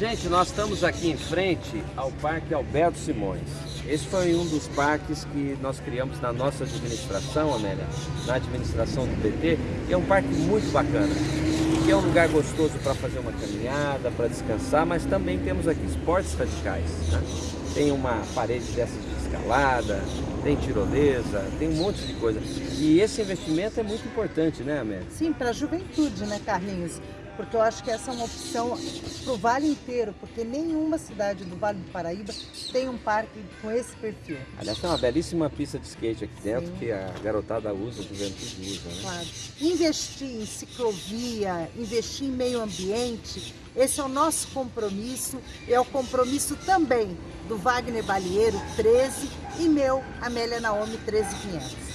Gente, nós estamos aqui em frente ao Parque Alberto Simões. Esse foi um dos parques que nós criamos na nossa administração, Amélia, na administração do PT. é um parque muito bacana, que é um lugar gostoso para fazer uma caminhada, para descansar, mas também temos aqui esportes radicais. Né? Tem uma parede dessas de escalada, tem tirolesa, tem um monte de coisa. E esse investimento é muito importante, né, Amélia? Sim, para a juventude, né, Carlinhos? Porque eu acho que essa é uma opção para o Vale inteiro, porque nenhuma cidade do Vale do Paraíba tem um parque com esse perfil. Aliás, tem uma belíssima pista de skate aqui dentro Sim. que a garotada usa, a juventude usa. Né? Claro. Investir em ciclovia, investir em meio ambiente, esse é o nosso compromisso, é o compromisso também do Wagner Balieiro 13 e meu, Amélia Naomi 13500.